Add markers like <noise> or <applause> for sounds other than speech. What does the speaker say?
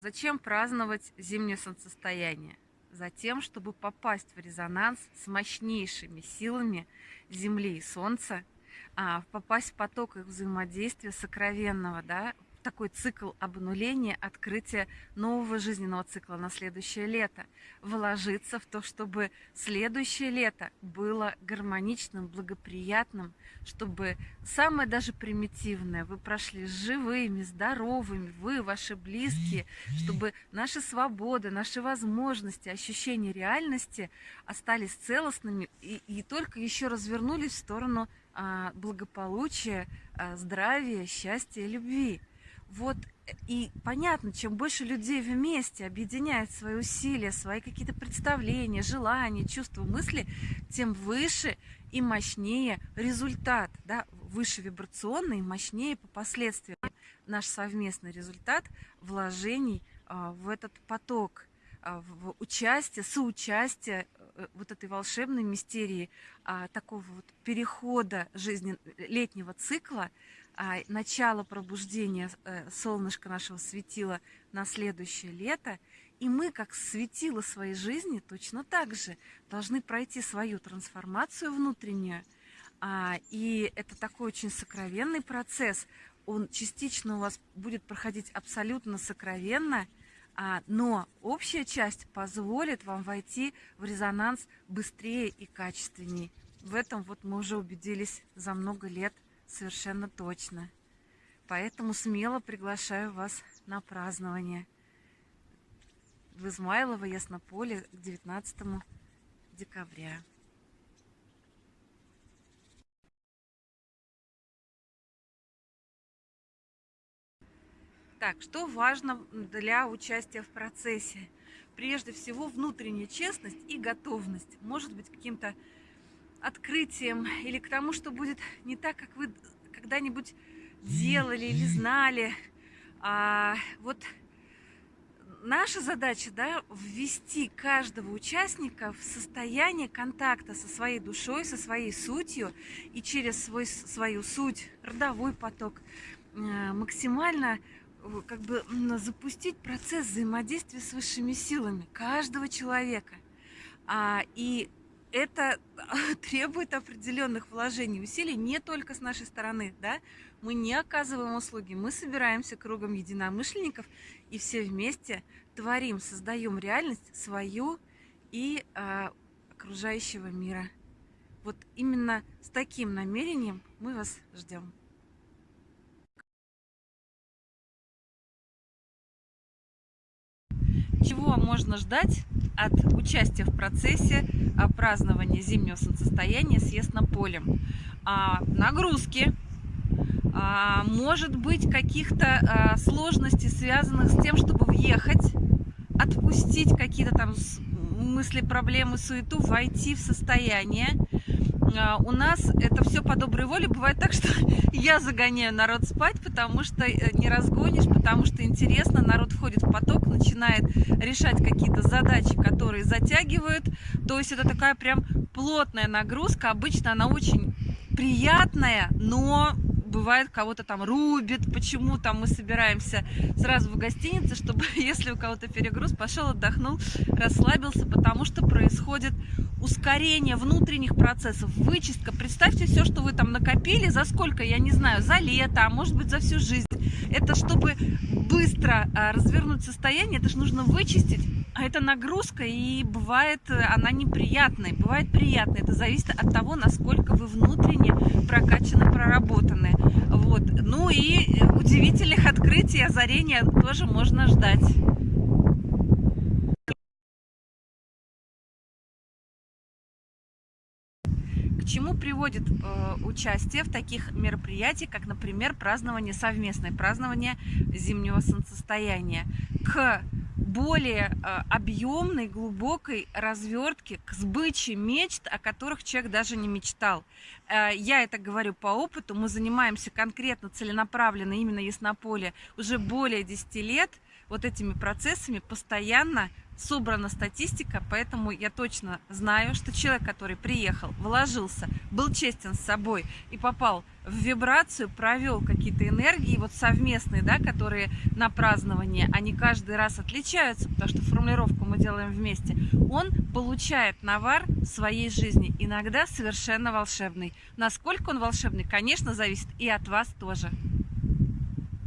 Зачем праздновать зимнее солнцестояние? Затем, чтобы попасть в резонанс с мощнейшими силами Земли и Солнца, а, попасть в поток их взаимодействия сокровенного, да, такой цикл обнуления, открытия нового жизненного цикла на следующее лето. Вложиться в то, чтобы следующее лето было гармоничным, благоприятным, чтобы самое даже примитивное вы прошли живыми, здоровыми, вы, ваши близкие, чтобы наши свободы, наши возможности, ощущения реальности остались целостными и, и только еще развернулись в сторону а, благополучия, а, здравия, счастья любви. Вот э, и понятно, чем больше людей вместе объединяют свои усилия, свои какие-то представления, желания, чувства, мысли, тем выше и мощнее результат, да, выше вибрационный, мощнее по последствиям наш совместный результат вложений а, в этот поток, а, в участие, соучастие э, вот этой волшебной мистерии а, такого вот перехода жизни летнего цикла начало пробуждения э, солнышка нашего светила на следующее лето, и мы, как светило своей жизни, точно так же должны пройти свою трансформацию внутреннюю. А, и это такой очень сокровенный процесс. Он частично у вас будет проходить абсолютно сокровенно, а, но общая часть позволит вам войти в резонанс быстрее и качественнее. В этом вот мы уже убедились за много лет совершенно точно. Поэтому смело приглашаю вас на празднование в Измайлово, Яснополе к 19 декабря. Так, что важно для участия в процессе? Прежде всего, внутренняя честность и готовность. Может быть, каким-то открытием или к тому, что будет не так, как вы когда-нибудь делали или знали. А, вот наша задача, да, ввести каждого участника в состояние контакта со своей душой, со своей сутью и через свой, свою суть, родовой поток, э, максимально э, как бы запустить процесс взаимодействия с высшими силами каждого человека. А, и это <laughs> требует определенных вложений, усилий не только с нашей стороны, да, мы не оказываем услуги, мы собираемся кругом единомышленников и все вместе творим, создаем реальность свою и э, окружающего мира. Вот именно с таким намерением мы вас ждем. Чего можно ждать от участия в процессе празднования зимнего солнцестояния с Яснополем? А, нагрузки, а, может быть каких-то а, сложностей, связанных с тем, чтобы въехать, отпустить какие-то там мысли, проблемы, суету, войти в состояние. А, у нас это все по доброй воле. Бывает так, что <laughs> я загоняю народ спать, потому что э, не разгонишь, потому что интересно, народ входит в поток, начинает решать какие-то задачи, которые затягивают. То есть это такая прям плотная нагрузка. Обычно она очень приятная, но бывает, кого-то там рубит, почему там мы собираемся сразу в гостинице, чтобы, <laughs> если у кого-то перегруз, пошел, отдохнул, расслабился, потому что происходит ускорение внутренних процессов, вычистка. Представьте все, что вы там накопили, за сколько, я не знаю, за лето, а может быть за всю жизнь. Это чтобы быстро а, развернуть состояние, это же нужно вычистить. А это нагрузка, и бывает она неприятная, бывает приятная. Это зависит от того, насколько вы внутренне прокачаны, проработаны. Вот. Ну и удивительных открытий, озарения тоже можно ждать. Чему приводит э, участие в таких мероприятиях, как, например, празднование, совместное празднование зимнего солнцестояния? К более э, объемной, глубокой развертке, к сбыче мечт, о которых человек даже не мечтал. Э, я это говорю по опыту, мы занимаемся конкретно, целенаправленно именно Яснополе уже более 10 лет, вот этими процессами постоянно собрана статистика, поэтому я точно знаю, что человек, который приехал, вложился, был честен с собой и попал в вибрацию, провел какие-то энергии вот совместные, да, которые на празднование, они каждый раз отличаются, потому что формулировку мы делаем вместе, он получает навар в своей жизни, иногда совершенно волшебный. Насколько он волшебный, конечно, зависит и от вас тоже.